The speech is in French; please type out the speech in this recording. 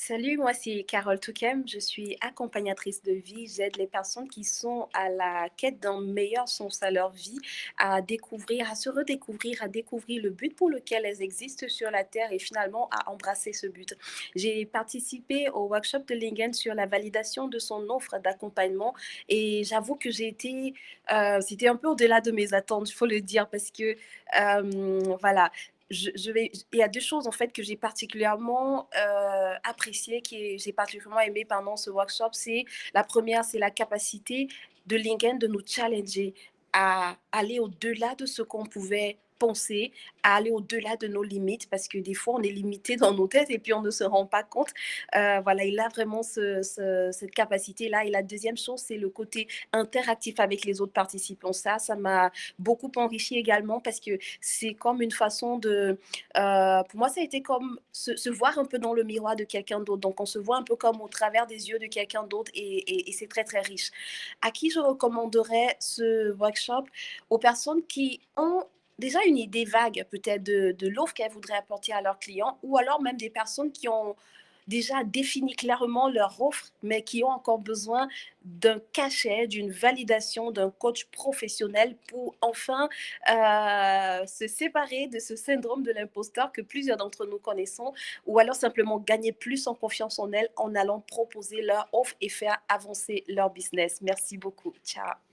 Salut, moi c'est Carole Touquem, je suis accompagnatrice de vie. J'aide les personnes qui sont à la quête d'un meilleur sens à leur vie, à découvrir, à se redécouvrir, à découvrir le but pour lequel elles existent sur la Terre et finalement à embrasser ce but. J'ai participé au workshop de Lingen sur la validation de son offre d'accompagnement et j'avoue que j'ai été, euh, c'était un peu au-delà de mes attentes, il faut le dire, parce que euh, voilà, il y a deux choses en fait que j'ai particulièrement euh, appréciées, que j'ai particulièrement aimé pendant ce workshop. C'est la première, c'est la capacité de Lingen de nous challenger à aller au-delà de ce qu'on pouvait penser à aller au-delà de nos limites parce que des fois on est limité dans nos têtes et puis on ne se rend pas compte. Euh, voilà, il a vraiment cette capacité-là. Et la deuxième chose, c'est le côté interactif avec les autres participants. Ça, ça m'a beaucoup enrichi également parce que c'est comme une façon de... Euh, pour moi, ça a été comme se, voir un peu dans le miroir de quelqu'un d'autre. Donc on se voit un peu comme au travers des yeux de quelqu'un d'autre et, et c'est très très riche. À qui je recommanderais ce workshop? Aux personnes qui ont déjà une idée vague peut-être de, l'offre qu'elles voudraient apporter à leurs clients ou alors même des personnes qui ont déjà défini clairement leur offre, mais qui ont encore besoin d'un cachet, d'une validation, d'un coach professionnel pour enfin euh, se séparer de ce syndrome de l'imposteur que plusieurs d'entre nous connaissons, ou alors simplement gagner plus en confiance en elles en allant proposer leur offre et faire avancer leur business. Merci beaucoup. Ciao.